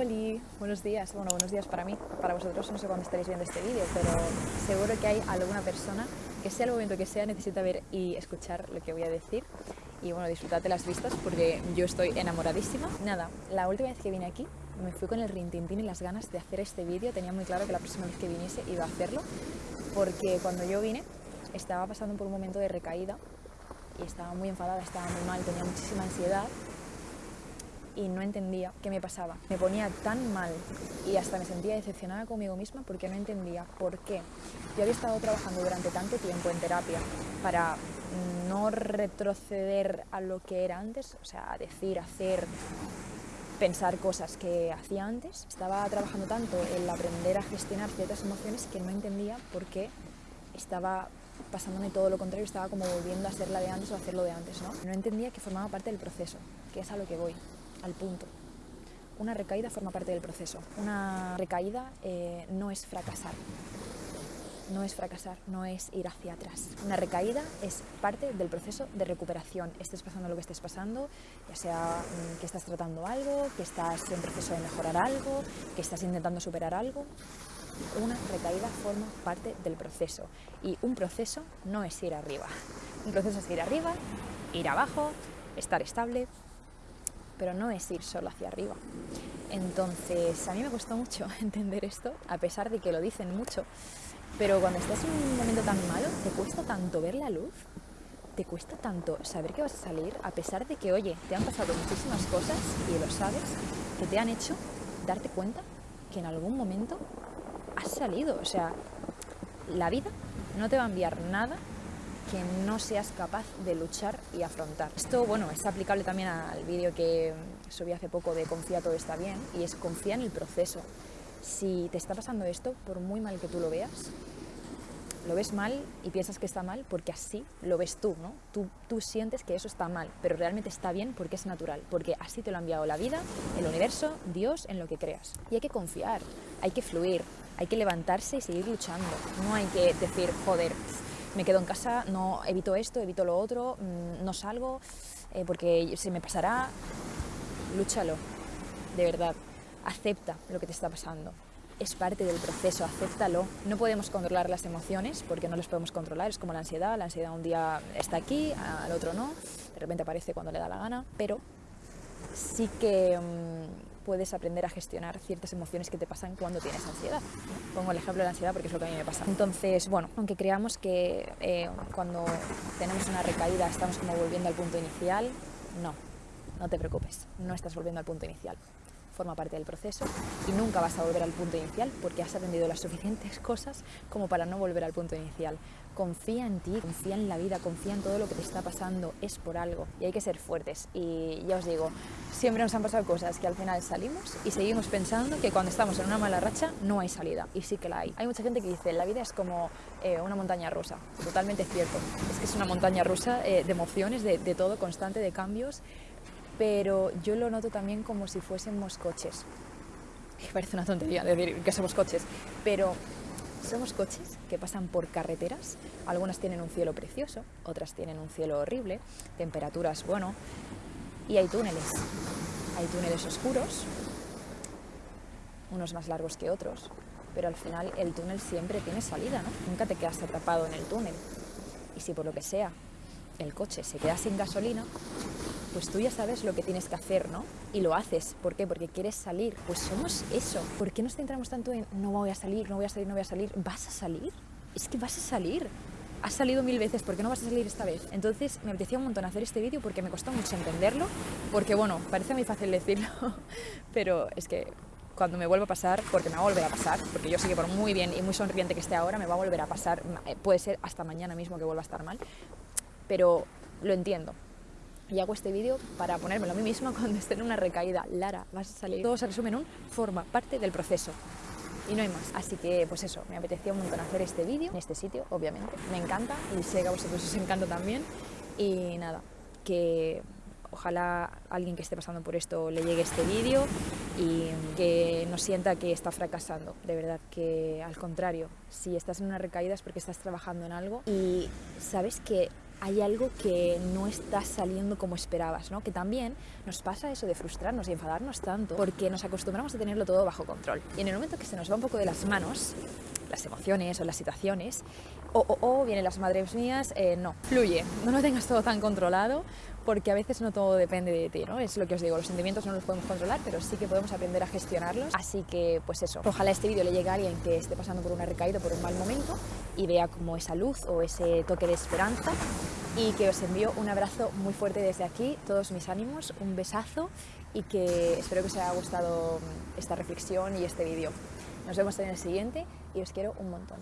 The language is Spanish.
Hola, buenos días. Bueno, buenos días para mí. Para vosotros no sé cuándo estaréis viendo este vídeo, pero seguro que hay alguna persona que sea el momento que sea necesita ver y escuchar lo que voy a decir. Y bueno, disfrutad de las vistas porque yo estoy enamoradísima. Nada, la última vez que vine aquí me fui con el rintintín y las ganas de hacer este vídeo. Tenía muy claro que la próxima vez que viniese iba a hacerlo porque cuando yo vine estaba pasando por un momento de recaída y estaba muy enfadada, estaba muy mal, tenía muchísima ansiedad y no entendía qué me pasaba. Me ponía tan mal y hasta me sentía decepcionada conmigo misma porque no entendía por qué. Yo había estado trabajando durante tanto tiempo en terapia para no retroceder a lo que era antes, o sea, decir, hacer, pensar cosas que hacía antes. Estaba trabajando tanto en aprender a gestionar ciertas emociones que no entendía por qué estaba pasándome todo lo contrario, estaba como volviendo a ser la de antes o a hacerlo de antes, ¿no? No entendía que formaba parte del proceso, que es a lo que voy al punto. Una recaída forma parte del proceso. Una recaída eh, no es fracasar. No es fracasar, no es ir hacia atrás. Una recaída es parte del proceso de recuperación. Estés pasando lo que estés pasando, ya sea mm, que estás tratando algo, que estás en proceso de mejorar algo, que estás intentando superar algo. Una recaída forma parte del proceso. Y un proceso no es ir arriba. Un proceso es ir arriba, ir abajo, estar estable, pero no es ir solo hacia arriba. Entonces, a mí me costó mucho entender esto, a pesar de que lo dicen mucho, pero cuando estás en un momento tan malo, te cuesta tanto ver la luz, te cuesta tanto saber que vas a salir, a pesar de que, oye, te han pasado muchísimas cosas y lo sabes, que te han hecho darte cuenta que en algún momento has salido. O sea, la vida no te va a enviar nada que no seas capaz de luchar y afrontar. Esto, bueno, es aplicable también al vídeo que subí hace poco de Confía todo está bien, y es confía en el proceso. Si te está pasando esto, por muy mal que tú lo veas, lo ves mal y piensas que está mal porque así lo ves tú, ¿no? Tú, tú sientes que eso está mal, pero realmente está bien porque es natural, porque así te lo ha enviado la vida, el universo, Dios, en lo que creas. Y hay que confiar, hay que fluir, hay que levantarse y seguir luchando. No hay que decir, joder, me quedo en casa, no evito esto, evito lo otro, mm, no salgo eh, porque se me pasará. Lúchalo, de verdad. Acepta lo que te está pasando. Es parte del proceso, acéptalo. No podemos controlar las emociones porque no las podemos controlar. Es como la ansiedad. La ansiedad un día está aquí, al otro no. De repente aparece cuando le da la gana. Pero sí que mm, puedes aprender a gestionar ciertas emociones que te pasan cuando tienes ansiedad. Pongo el ejemplo de la ansiedad porque es lo que a mí me pasa. Entonces, bueno, aunque creamos que eh, cuando tenemos una recaída estamos como volviendo al punto inicial, no, no te preocupes, no estás volviendo al punto inicial forma parte del proceso y nunca vas a volver al punto inicial porque has aprendido las suficientes cosas como para no volver al punto inicial. Confía en ti, confía en la vida, confía en todo lo que te está pasando, es por algo y hay que ser fuertes. Y ya os digo, siempre nos han pasado cosas que al final salimos y seguimos pensando que cuando estamos en una mala racha no hay salida y sí que la hay. Hay mucha gente que dice, la vida es como eh, una montaña rusa, totalmente cierto, es que es una montaña rusa eh, de emociones, de, de todo, constante, de cambios pero yo lo noto también como si fuésemos coches. Me parece una tontería decir que somos coches, pero somos coches que pasan por carreteras, algunas tienen un cielo precioso, otras tienen un cielo horrible, temperaturas, bueno, y hay túneles. Hay túneles oscuros, unos más largos que otros, pero al final el túnel siempre tiene salida, ¿no? Nunca te quedas atrapado en el túnel. Y si por lo que sea el coche se queda sin gasolina, pues tú ya sabes lo que tienes que hacer, ¿no? Y lo haces. ¿Por qué? Porque quieres salir. Pues somos eso. ¿Por qué nos centramos tanto en no voy a salir, no voy a salir, no voy a salir? ¿Vas a salir? Es que vas a salir. Has salido mil veces, ¿por qué no vas a salir esta vez? Entonces me apetecía un montón hacer este vídeo porque me costó mucho entenderlo, porque bueno, parece muy fácil decirlo, pero es que cuando me vuelva a pasar, porque me va a volver a pasar, porque yo sé que por muy bien y muy sonriente que esté ahora, me va a volver a pasar, eh, puede ser hasta mañana mismo que vuelva a estar mal, pero lo entiendo, y hago este vídeo para ponérmelo a mí misma cuando esté en una recaída. Lara, vas a salir. Todo se resume en un forma parte del proceso. Y no hay más. Así que, pues eso, me apetecía un montón hacer este vídeo en este sitio, obviamente. Me encanta y sé que a vosotros os encanta también. Y nada, que ojalá alguien que esté pasando por esto le llegue este vídeo y que no sienta que está fracasando, de verdad, que al contrario, si estás en una recaída es porque estás trabajando en algo y sabes que hay algo que no está saliendo como esperabas, ¿no? Que también nos pasa eso de frustrarnos y enfadarnos tanto porque nos acostumbramos a tenerlo todo bajo control. Y en el momento que se nos va un poco de las manos, las emociones o las situaciones, o, o, o vienen las madres mías, eh, no, fluye, no lo tengas todo tan controlado porque a veces no todo depende de ti, ¿no? Es lo que os digo, los sentimientos no los podemos controlar, pero sí que podemos aprender a gestionarlos. Así que, pues eso, ojalá este vídeo le llegue a alguien que esté pasando por una recaída, por un mal momento y vea como esa luz o ese toque de esperanza y que os envío un abrazo muy fuerte desde aquí, todos mis ánimos, un besazo y que espero que os haya gustado esta reflexión y este vídeo. Nos vemos en el siguiente y os quiero un montón.